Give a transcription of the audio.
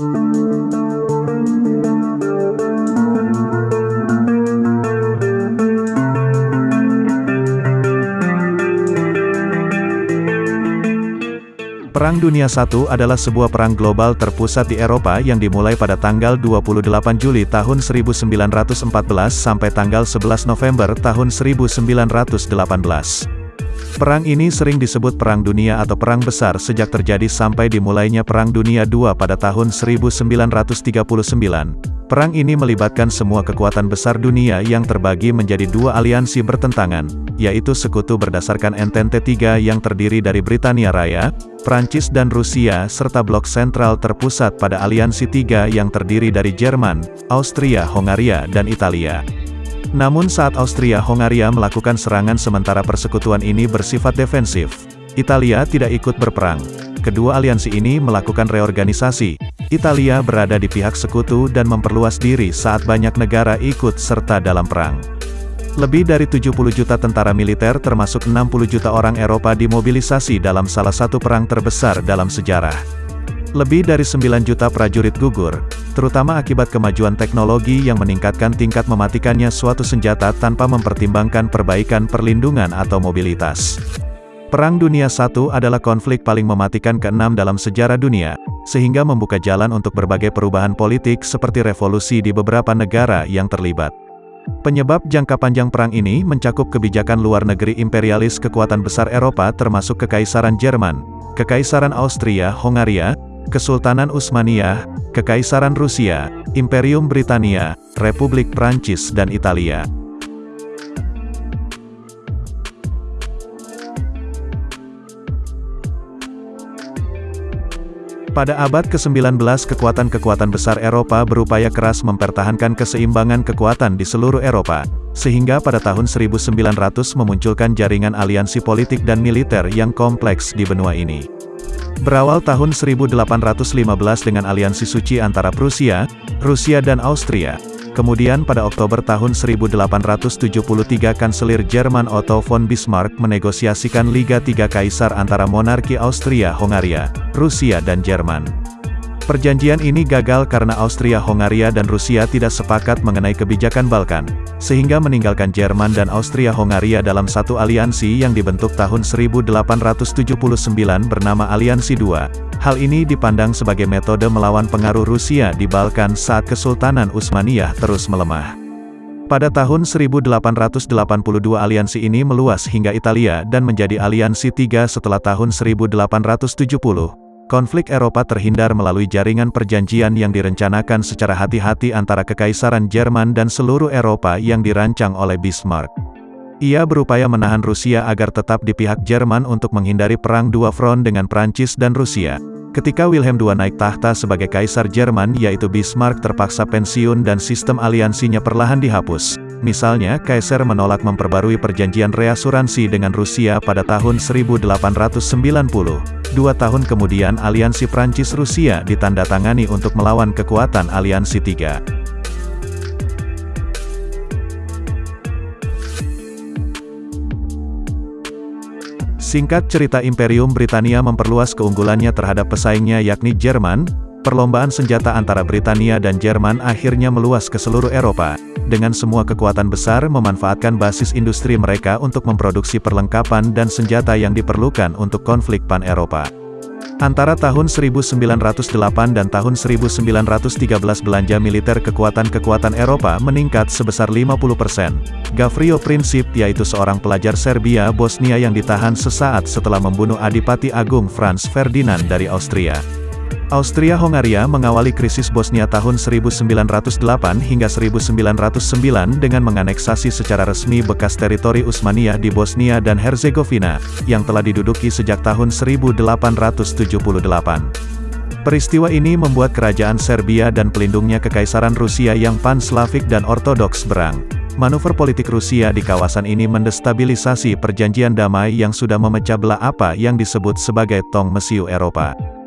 Perang Dunia I adalah sebuah perang global terpusat di Eropa yang dimulai pada tanggal 28 Juli tahun 1914 sampai tanggal 11 November tahun 1918. Perang ini sering disebut Perang Dunia atau Perang Besar sejak terjadi sampai dimulainya Perang Dunia II pada tahun 1939. Perang ini melibatkan semua kekuatan besar dunia yang terbagi menjadi dua aliansi bertentangan, yaitu sekutu berdasarkan Entente III yang terdiri dari Britania Raya, Prancis dan Rusia serta blok sentral terpusat pada aliansi tiga yang terdiri dari Jerman, Austria, Hongaria, dan Italia. Namun saat Austria-Hongaria melakukan serangan sementara persekutuan ini bersifat defensif, Italia tidak ikut berperang. Kedua aliansi ini melakukan reorganisasi, Italia berada di pihak sekutu dan memperluas diri saat banyak negara ikut serta dalam perang. Lebih dari 70 juta tentara militer termasuk 60 juta orang Eropa dimobilisasi dalam salah satu perang terbesar dalam sejarah. Lebih dari 9 juta prajurit gugur, terutama akibat kemajuan teknologi yang meningkatkan tingkat mematikannya suatu senjata tanpa mempertimbangkan perbaikan perlindungan atau mobilitas. Perang Dunia I adalah konflik paling mematikan keenam dalam sejarah dunia, sehingga membuka jalan untuk berbagai perubahan politik seperti revolusi di beberapa negara yang terlibat. Penyebab jangka panjang perang ini mencakup kebijakan luar negeri imperialis kekuatan besar Eropa termasuk Kekaisaran Jerman, Kekaisaran Austria-Hongaria, Kesultanan Utsmaniyah, Kekaisaran Rusia, Imperium Britania, Republik Prancis dan Italia. Pada abad ke-19 kekuatan-kekuatan besar Eropa berupaya keras mempertahankan keseimbangan kekuatan di seluruh Eropa, sehingga pada tahun 1900 memunculkan jaringan aliansi politik dan militer yang kompleks di benua ini. Berawal tahun 1815 dengan aliansi suci antara Prusia, Rusia dan Austria, Kemudian pada Oktober tahun 1873 Kanselir Jerman Otto von Bismarck menegosiasikan Liga Tiga Kaisar antara monarki Austria-Hongaria, Rusia dan Jerman. Perjanjian ini gagal karena Austria-Hongaria dan Rusia tidak sepakat mengenai kebijakan Balkan, sehingga meninggalkan Jerman dan Austria-Hongaria dalam satu aliansi yang dibentuk tahun 1879 bernama Aliansi II. Hal ini dipandang sebagai metode melawan pengaruh Rusia di Balkan saat Kesultanan Utsmaniyah terus melemah. Pada tahun 1882 aliansi ini meluas hingga Italia dan menjadi aliansi tiga setelah tahun 1870. Konflik Eropa terhindar melalui jaringan perjanjian yang direncanakan secara hati-hati antara Kekaisaran Jerman dan seluruh Eropa yang dirancang oleh Bismarck. Ia berupaya menahan Rusia agar tetap di pihak Jerman untuk menghindari perang dua front dengan Prancis dan Rusia. Ketika Wilhelm II naik tahta sebagai Kaisar Jerman yaitu Bismarck terpaksa pensiun dan sistem aliansinya perlahan dihapus. Misalnya, Kaisar menolak memperbarui perjanjian reasuransi dengan Rusia pada tahun 1890. Dua tahun kemudian aliansi Prancis-Rusia ditandatangani untuk melawan kekuatan aliansi tiga. Singkat cerita Imperium Britania memperluas keunggulannya terhadap pesaingnya yakni Jerman, perlombaan senjata antara Britania dan Jerman akhirnya meluas ke seluruh Eropa, dengan semua kekuatan besar memanfaatkan basis industri mereka untuk memproduksi perlengkapan dan senjata yang diperlukan untuk konflik pan-Eropa. Antara tahun 1908 dan tahun 1913 belanja militer kekuatan-kekuatan Eropa meningkat sebesar 50%. Gavrio Princip yaitu seorang pelajar Serbia Bosnia yang ditahan sesaat setelah membunuh Adipati Agung Franz Ferdinand dari Austria. Austria-Hongaria mengawali krisis Bosnia tahun 1908 hingga 1909 dengan menganeksasi secara resmi bekas teritori Utsmaniyah di Bosnia dan Herzegovina, yang telah diduduki sejak tahun 1878. Peristiwa ini membuat kerajaan Serbia dan pelindungnya Kekaisaran Rusia yang pan-Slavik dan Ortodoks berang. Manuver politik Rusia di kawasan ini mendestabilisasi perjanjian damai yang sudah memecah belah apa yang disebut sebagai Tong Mesiu Eropa.